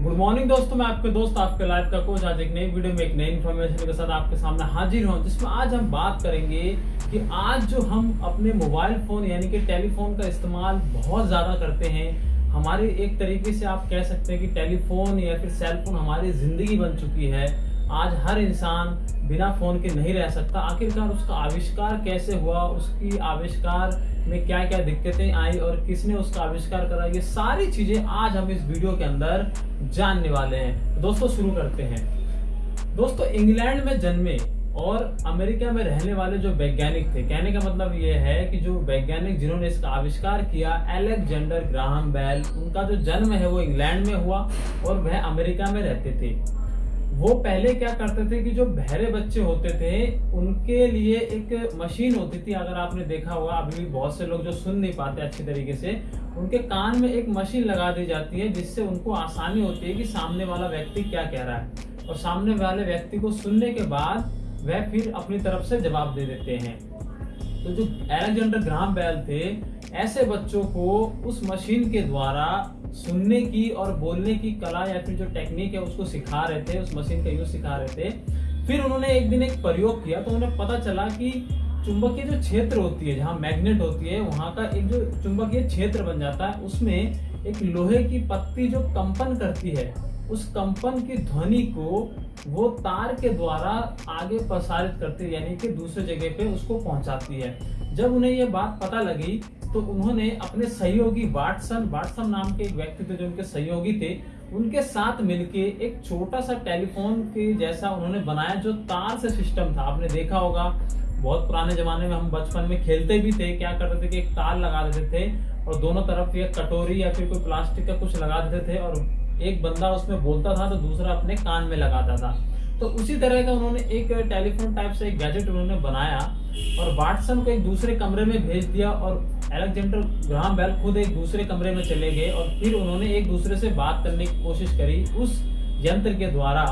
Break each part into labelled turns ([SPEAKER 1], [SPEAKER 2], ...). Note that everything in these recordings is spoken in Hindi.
[SPEAKER 1] गुड मॉर्निंग दोस्तों। मैं आपके दोस्त, आपके लाइफ का कोच आज एक नई वीडियो में एक नई इन्फॉर्मेशन के साथ आपके सामने हाजिर हूँ, जिसमें आज हम बात करेंगे कि आज जो हम अपने मोबाइल फ़ोन यानी कि टेलीफोन का इस्तेमाल बहुत ज़्यादा करते हैं, हमारे एक तरीके से आप कह सकते हैं कि टेलीफोन या फिर सेलफोन हमारी ज़िंदगी बन चुकी है। आज हर इंसान बिना फ़ोन के नहीं रह सकता। आखिरकार उसका आविष्कार कैसे हुआ? उसकी आविष्कार में क्या क्या दिक्कतें आई और किसने उसका आविष्कार करा? ये सारी चीज़ें आज हम इस वीडियो के अंदर जानने वाले हैं। दोस्तों, शुरू करते हैं। दोस्तों, इंग्लैंड में जन्मे और अमेरिका में रहने वाले जो वैज्ञानिक थे, कहने का मतलब ये है कि जो वैज्ञानिक जिन्होंने इसका आविष्कार किया, एलेक्जेंडर ग्राहम बेल, उनका जो जन्म है वो इंग्लैंड में हुआ और वह अमेरिका में रहते थे। वो पहले क्या करते थे कि जो बहरे बच्चे होते थे, उनके लिए एक मशीन होती थी, अगर आपने देखा होगा, अभी भी बहुत से लोग जो सुन नहीं पाते अच्छी तरीके से, उनके कान में एक मशीन लगा दी जाती है, जिससे उनको आसानी होती है कि सामने वाला व्यक्ति क्या कह रहा है। और सामने वाले व्यक्ति को सुनने के बाद वह फिर अपनी तरफ़ से जवाब दे देते हैं। तो जो एलेक्जेंडर ग्राम बैल थे, ऐसे बच्चों को उस मशीन के द्वारा सुनने की और बोलने की कला या फिर जो टेक्निक है उसको सिखा रहे थे, उस मशीन का यूज़ सिखा रहे थे। फिर उन्होंने एक दिन एक प्रयोग किया तो उन्हें पता चला कि चुंबकीय जो क्षेत्र होती है, जहाँ मैग्नेट होती है, वहाँ का एक जो चुंबकीय क्षेत्र बन जाता है, उसमें एक लोहे की पत्ती जो कंपन करती है, उस कंपन की ध्वनि को वो तार के द्वारा आगे प्रसारित करती है, यानी कि दूसरे जगह पे उसको पहुंचाती है। जब उन्हें ये बात पता लगी तो उन्होंने अपने सहयोगी वाटसन वाटसन नाम के एक व्यक्ति थे जो उनके सहयोगी थे, उनके साथ मिलके एक छोटा सा टेलीफोन के जैसा उन्होंने बनाया जो तार से सिस्टम था। आपने देखा होगा, बहुत पुराने जमाने में हम बचपन में खेलते भी थे, क्या करते थे कि एक तार लगा देते थे और दोनों तरफ़ एक कटोरी या फिर कोई प्लास्टिक का कुछ लगा देते थे और एक बंदा उसमें बोलता था तो दूसरा अपने कान में लगाता था। तो उसी तरह का उन्होंने एक टेलीफोन टाइप से एक गैजेट उन्होंने बनाया और वाटसन को एक दूसरे कमरे में भेज दिया और एलेक्जेंडर ग्राम बेल खुद एक दूसरे कमरे में चले गए और फिर उन्होंने एक दूसरे से बात करने की कोशिश करी उस यंत्र के द्वारा।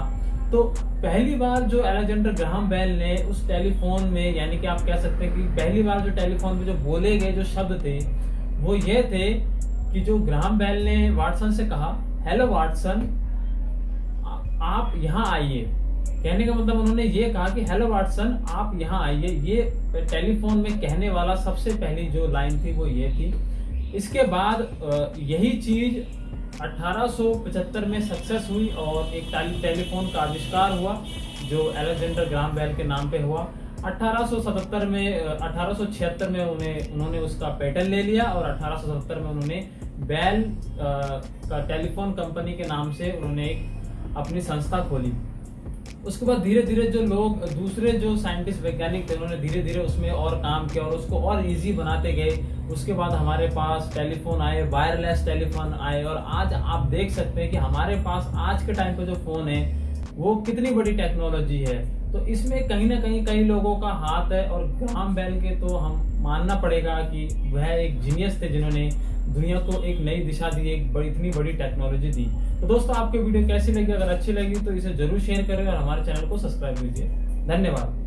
[SPEAKER 1] तो पहली बार जो एलेक्जेंडर ग्राहम बेल ने उस टेलीफोन में, यानी कि आप कह सकते हैं कि पहली बार जो टेलीफोन में जो बोले गए जो शब्द थे, वो ये थे कि जो ग्राहम बेल ने वाटसन से कहा हेलो वाटसन आप यहाँ आइए। कहने का मतलब उन्होंने ये कहा कि, हेलो वाटसन, आप यहाँ आइए। ये टेलीफोन में कहने वाला सबसे पहली जो लाइन थी वो ये थी। इसके बाद यही चीज़ 1875 में सक्सेस हुई और एक टेलीफोन का आविष्कार हुआ, जो एलेक्जेंडर ग्राम बेल के नाम पे हुआ। 1877 में 1876 में उन्हें, उन्होंने उसका पेटेंट ले लिया और 1877 में उन्होंने बेल का टेलीफोन कंपनी के नाम से उन्होंने एक अपनी संस्था खोली। उसके बाद धीरे धीरे जो लोग, दूसरे जो साइंटिस्ट वैज्ञानिक थे, उन्होंने धीरे धीरे उसमें और काम किया और उसको और इजी बनाते गए। उसके बाद हमारे पास टेलीफोन आए वायरलेस टेलीफोन आए और आज आप देख सकते हैं कि हमारे पास आज के टाइम पे जो फ़ोन है, वो कितनी बड़ी टेक्नोलॉजी है। तो इसमें कहीं ना कहीं कई लोगों का हाथ है और ग्राम बैल के तो हम मानना पड़ेगा कि वह एक जीनियस थे जिन्होंने दुनिया को एक नई दिशा दी, एक बड़ी, इतनी बड़ी टेक्नोलॉजी दी। तो दोस्तों, आपको वीडियो कैसी लगी? अगर अच्छी लगी तो इसे ज़रूर शेयर करें और हमारे चैनल को सब्सक्राइब कीजिए। धन्यवाद।